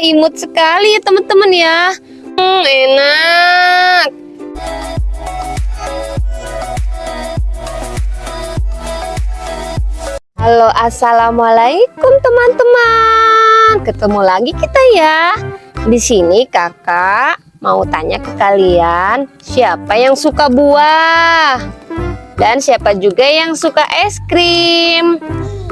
imut sekali ya teman-teman ya. Hmm, enak. Halo, assalamualaikum teman-teman. Ketemu lagi kita ya. Di sini kakak mau tanya ke kalian, siapa yang suka buah? Dan siapa juga yang suka es krim?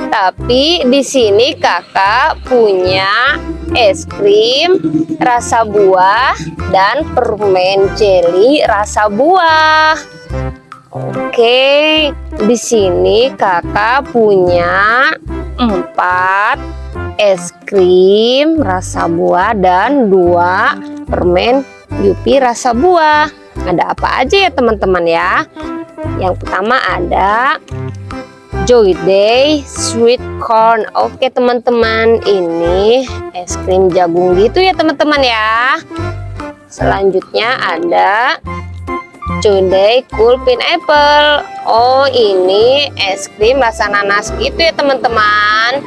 Tapi di sini kakak punya es krim rasa buah dan permen jelly rasa buah. Oke, di sini kakak punya empat es krim rasa buah dan dua permen Yupi rasa buah. Ada apa aja ya teman-teman ya? Yang pertama ada Joy Day Sweet Corn. Oke teman-teman, ini es krim jagung gitu ya teman-teman ya. Selanjutnya ada Today Cool Pineapple. Oh, ini es krim rasa nanas gitu ya, teman-teman.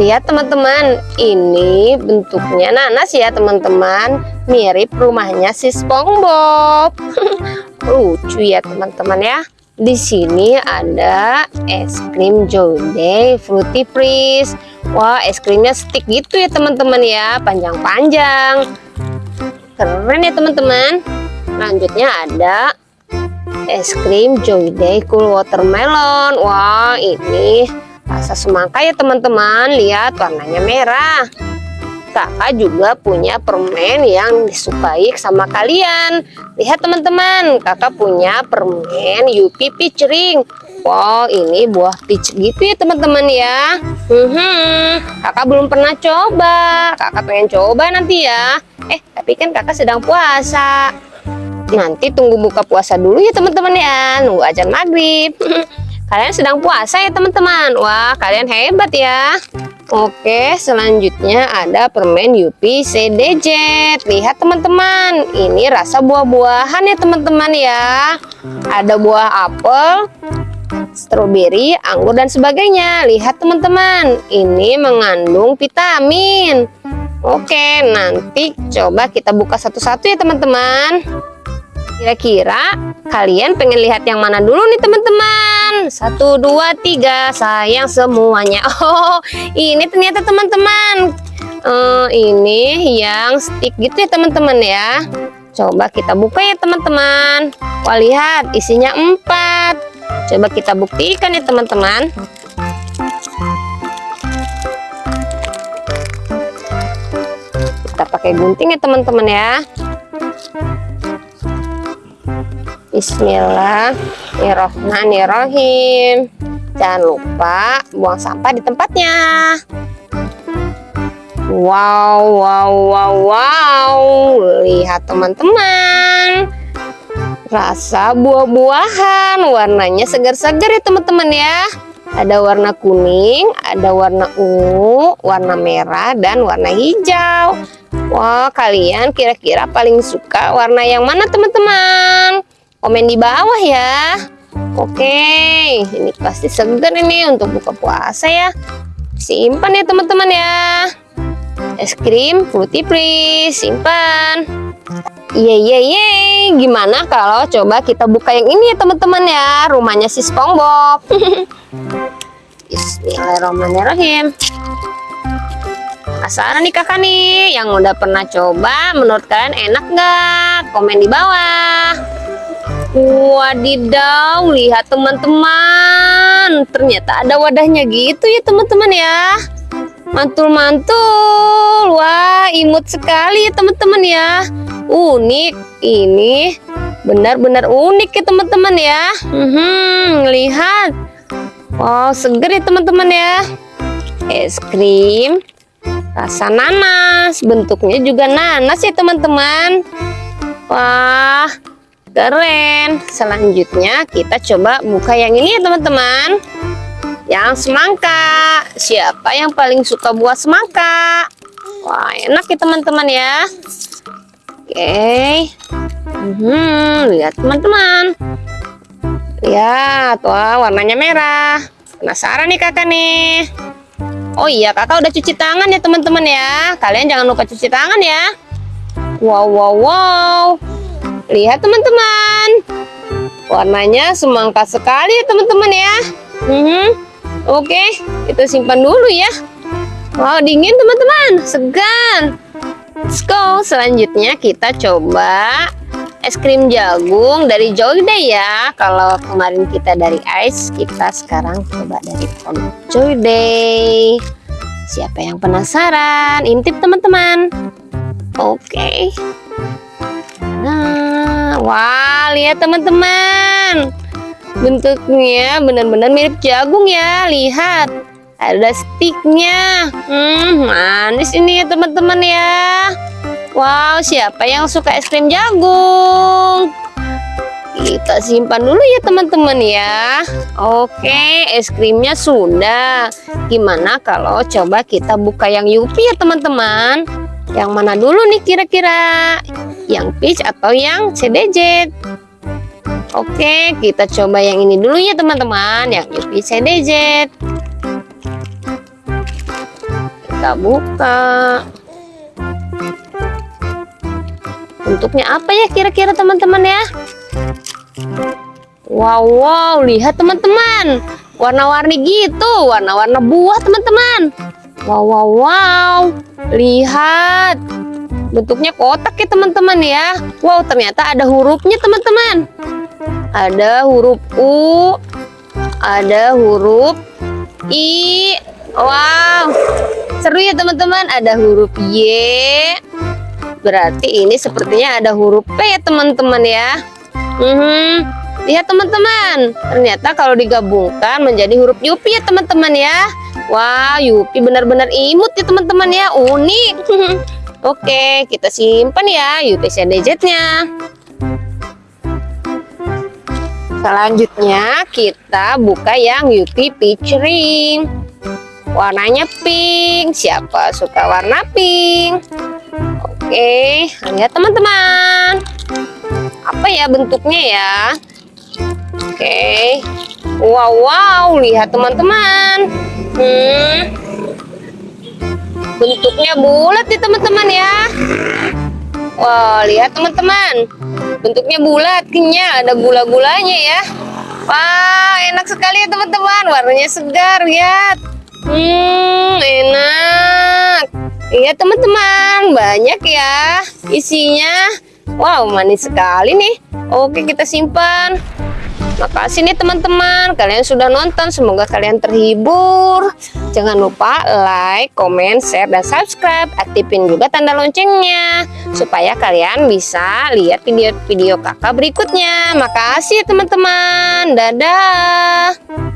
Lihat teman-teman, ini bentuknya nanas ya, teman-teman. Mirip rumahnya si SpongeBob. Lucu ya, teman-teman ya. Di sini ada es krim Joy Fruity Freeze. Wah, es krimnya stick gitu ya, teman-teman ya, panjang-panjang. Keren ya teman-teman. Lanjutnya ada es krim Joy Day Cool Watermelon. Wah ini rasa semangka ya teman-teman. Lihat warnanya merah kakak juga punya permen yang disukai sama kalian lihat teman-teman kakak punya permen Yupi Peach Ring Wow ini buah peach gitu ya teman-teman ya hmm, kakak belum pernah coba kakak pengen coba nanti ya Eh, tapi kan kakak sedang puasa. Nanti tunggu buka puasa dulu ya teman-teman ya. Nunggu ajan maghrib. kalian sedang puasa ya teman-teman. Wah, kalian hebat ya. Oke, selanjutnya ada permen Yupi CDJ. Lihat teman-teman, ini rasa buah-buahan ya teman-teman ya. Ada buah apel, stroberi, anggur dan sebagainya. Lihat teman-teman, ini mengandung vitamin. Oke, nanti coba kita buka satu-satu ya teman-teman. Kira-kira kalian pengen lihat yang mana dulu nih teman-teman? Satu, dua, tiga, sayang semuanya. Oh, ini ternyata teman-teman. Uh, ini yang stick gitu ya teman-teman ya. Coba kita buka ya teman-teman. Wah lihat isinya empat. Coba kita buktikan ya teman-teman. kita pakai gunting ya teman-teman ya Bismillahirrohmanirrohim jangan lupa buang sampah di tempatnya. Wow wow wow wow. Lihat teman-teman. Rasa buah-buahan. Warnanya segar-segar ya teman-teman ya. Ada warna kuning, ada warna ungu, warna merah, dan warna hijau. Wah, kalian kira-kira paling suka warna yang mana teman-teman? Komen di bawah ya. Oke, ini pasti segar ini untuk buka puasa ya. Simpan ya teman-teman ya. Es krim fruity please, simpan. Ye ye ye, gimana kalau coba kita buka yang ini ya teman-teman ya, rumahnya si SpongeBob. Bismillahirrahmanirrahim. Penasaran nih kakak nih, yang udah pernah coba, menurut kalian enak nggak? Komen di bawah. Wadidaw, lihat teman-teman, ternyata ada wadahnya gitu ya teman-teman ya. Mantul-mantul, wah imut sekali ya teman-teman ya. Unik ini. Benar-benar unik ya teman-teman ya. Hmm, lihat. Wow seger ya teman-teman ya. Es krim. Rasa nanas. Bentuknya juga nanas ya teman-teman. Wah keren selanjutnya kita coba buka yang ini ya teman-teman yang semangka siapa yang paling suka buah semangka wah enak ya teman-teman ya Oke. Hmm, lihat teman-teman. Lihat, wah warnanya merah. Penasaran nih kakak nih. Oh iya, kakak udah cuci tangan ya teman-teman ya. Kalian jangan lupa cuci tangan ya. Wow, wow, wow. Lihat teman-teman. Warnanya semangka sekali ya teman-teman ya. Hmm, Oke, kita simpan dulu ya. Wow, dingin teman-teman. Segan. Let's go. Selanjutnya kita coba es krim jagung dari Joyday ya. Kalau kemarin kita dari Ice, kita sekarang coba dari Joyday. Siapa yang penasaran? Intip teman-teman. Oke. Nah, wah, lihat teman-teman. Bentuknya benar-benar mirip jagung ya. Lihat. Ada sticknya. Hmm, manis ini ya teman-teman ya. Wow, siapa yang suka es krim jagung? Kita simpan dulu ya teman-teman ya. Oke, es krimnya sudah. Gimana kalau coba kita buka yang Yupi ya teman-teman? Yang mana dulu nih kira-kira? Yang peach atau yang CDJ? Oke, kita coba yang ini dulu ya teman-teman. Yang Yupi CDJ. Kita buka. Bentuknya apa ya kira-kira teman-teman ya? Wow, wow, lihat teman-teman. Warna-warni gitu, warna-warna buah teman-teman. Wow, wow, wow. Lihat. Bentuknya kotak ya teman-teman ya. Wow, ternyata ada hurufnya teman-teman. Ada huruf U, ada huruf I. Wow, seru ya teman-teman. Ada huruf Y, Berarti ini sepertinya ada huruf P ya teman-teman ya. Hmm, lihat teman-teman. Ternyata kalau digabungkan menjadi huruf Yupi ya teman-teman ya. Wah, Yupi benar-benar imut ya teman-teman ya. Unik. Oke, kita simpan ya Yupi CDZ-nya. Selanjutnya kita buka yang Yupi Peach Ring. Warnanya pink. Siapa suka warna pink? Oke, lihat teman-teman. Apa ya bentuknya ya? Oke. Wow, wow, lihat teman-teman. Hmm. Bentuknya bulat nih teman-teman ya. Wah, lihat teman-teman. Bentuknya bulat, kenyal, ada gula-gulanya ya. Wah, enak sekali ya teman-teman. Warnanya segar, lihat. Hmm, enak. Iya teman-teman, banyak ya isinya. Wow, manis sekali nih. Oke, kita simpan. Makasih nih teman-teman, kalian sudah nonton. Semoga kalian terhibur. Jangan lupa like, comment, share, dan subscribe. Aktifin juga tanda loncengnya. Supaya kalian bisa lihat video-video kakak berikutnya. Makasih teman-teman. Dadah.